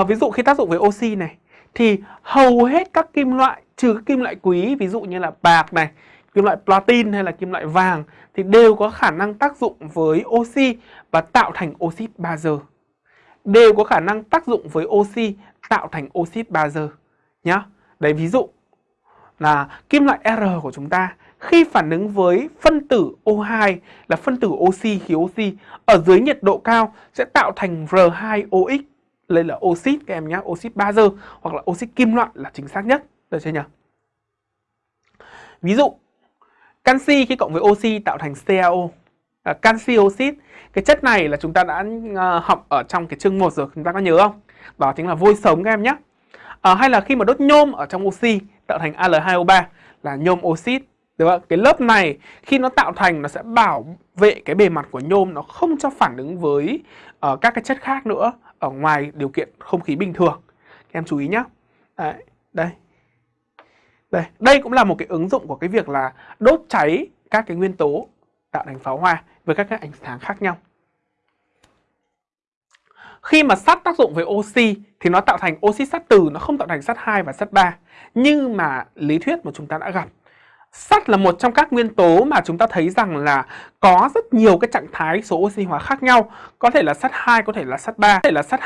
À, ví dụ khi tác dụng với oxy này thì hầu hết các kim loại trừ các kim loại quý ví dụ như là bạc này, kim loại platin hay là kim loại vàng thì đều có khả năng tác dụng với oxy và tạo thành oxit bazơ. Đều có khả năng tác dụng với oxy tạo thành oxit bazơ nhá. Đấy ví dụ là kim loại R của chúng ta khi phản ứng với phân tử O2 là phân tử oxy khí oxy ở dưới nhiệt độ cao sẽ tạo thành R2OX đây là oxit các em nhé, oxit bazơ hoặc là oxit kim loại là chính xác nhất, được chưa nhỉ? Ví dụ, canxi khi cộng với oxy tạo thành CaO, là canxi oxit. Cái chất này là chúng ta đã uh, học ở trong cái chương 1 rồi, chúng ta có nhớ không? Đó chính là vôi sống các em nhé. À, hay là khi mà đốt nhôm ở trong oxy tạo thành Al2O3 là nhôm oxit. Được không? Cái lớp này khi nó tạo thành nó sẽ bảo vệ cái bề mặt của nhôm nó không cho phản ứng với uh, các cái chất khác nữa ở ngoài điều kiện không khí bình thường. Các em chú ý nhé. Đấy, đây. Đây, đây cũng là một cái ứng dụng của cái việc là đốt cháy các cái nguyên tố tạo thành pháo hoa với các cái ánh sáng khác nhau. Khi mà sắt tác dụng với oxy thì nó tạo thành oxy sắt từ, nó không tạo thành sắt 2 và sắt 3. Nhưng mà lý thuyết mà chúng ta đã gặp Sắt là một trong các nguyên tố mà chúng ta thấy rằng là có rất nhiều cái trạng thái số oxy hóa khác nhau. Có thể là sắt 2, có thể là sắt 3, có thể là sắt